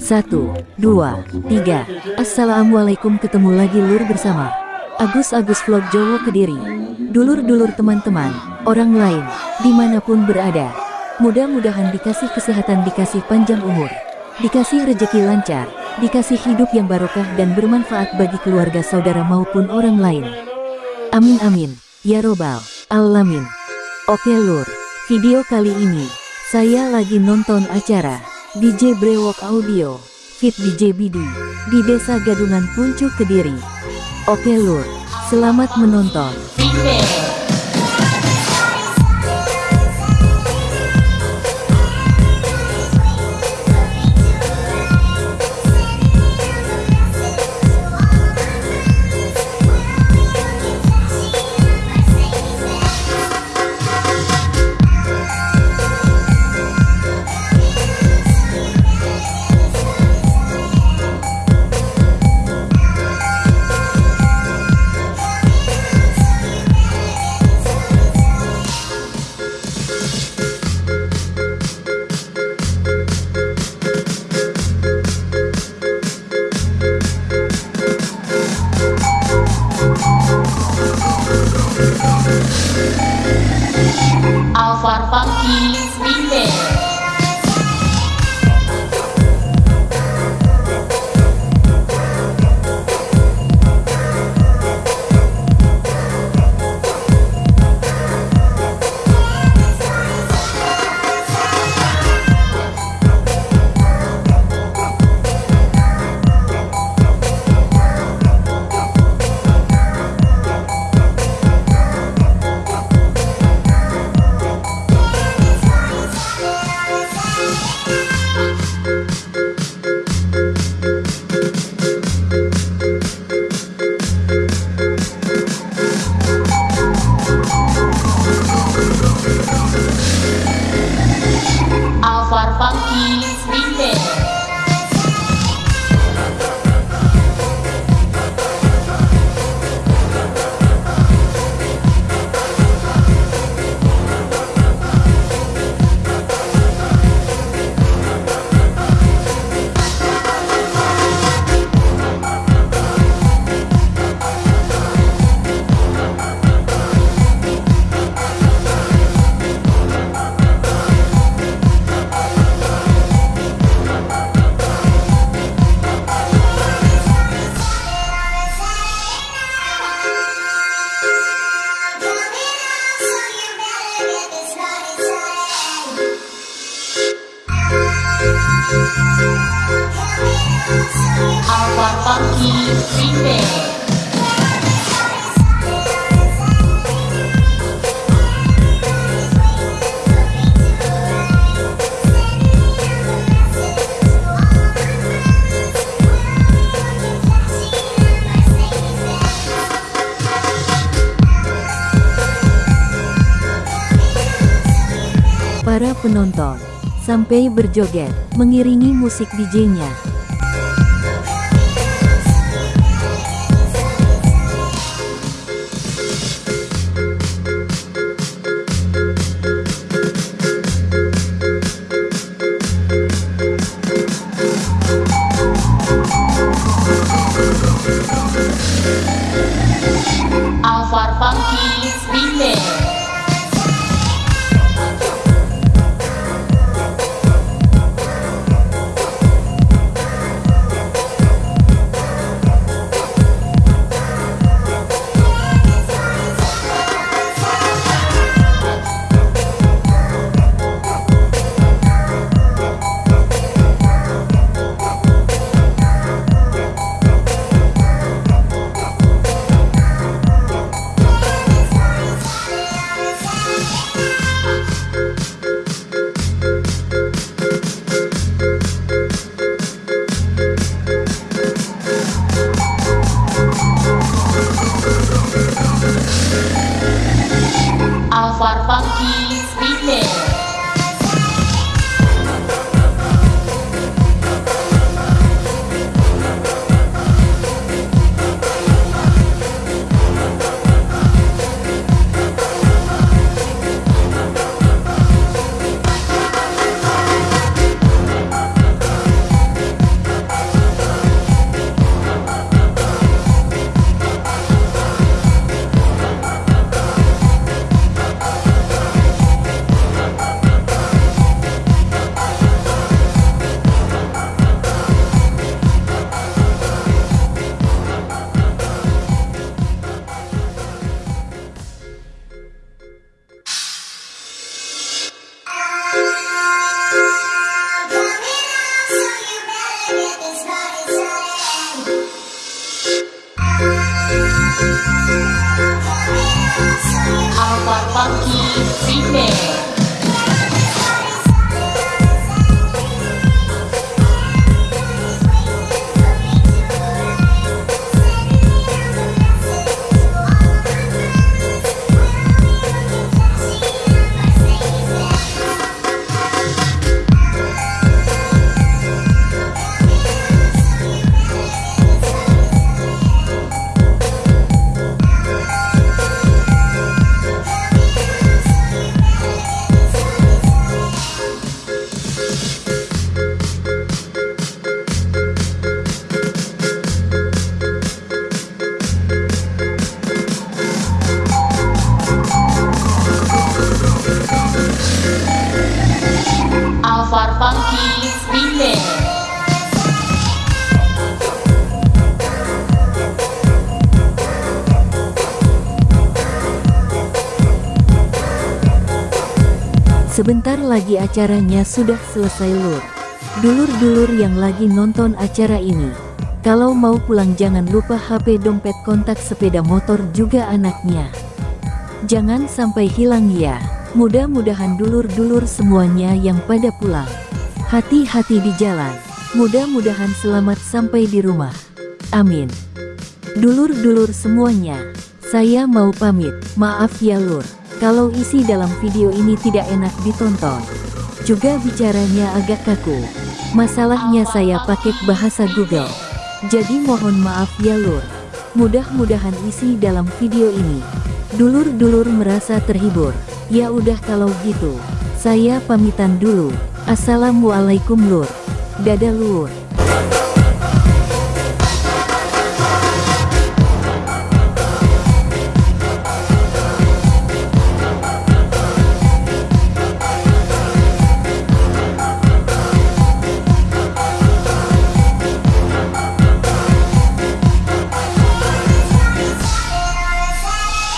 Satu, dua, tiga. Assalamualaikum ketemu lagi lur bersama Agus Agus Vlog Jowo Kediri. Dulur-dulur teman-teman, orang lain, di mana pun berada. Mudah-mudahan dikasih kesehatan, dikasih panjang umur, dikasih rejeki lancar, dikasih hidup yang barokah dan bermanfaat bagi keluarga saudara maupun orang lain. Amin amin, ya robbal alamin. Oke lur, video kali ini, saya lagi nonton acara DJ Brewok Audio, Fit DJ Bidi, di Desa Gadungan Puncuk Kediri. Oke lur, selamat menonton. Alvar Funky Remix Para penonton, sampai berjoget, mengiringi musik DJ-nya. Alvar Funky Remix Alvar Funky Remix Sebentar lagi acaranya sudah selesai lur. Dulur-dulur yang lagi nonton acara ini. Kalau mau pulang jangan lupa HP dompet kontak sepeda motor juga anaknya. Jangan sampai hilang ya. Mudah-mudahan dulur-dulur semuanya yang pada pulang. Hati-hati di jalan. Mudah-mudahan selamat sampai di rumah. Amin. Dulur-dulur semuanya, saya mau pamit. Maaf ya lur, kalau isi dalam video ini tidak enak ditonton. Juga bicaranya agak kaku. Masalahnya saya pakai bahasa Google. Jadi mohon maaf ya lur. Mudah-mudahan isi dalam video ini. Dulur-dulur merasa terhibur. Ya udah kalau gitu. Saya pamitan dulu. Assalamualaikum lur. Dadah lur.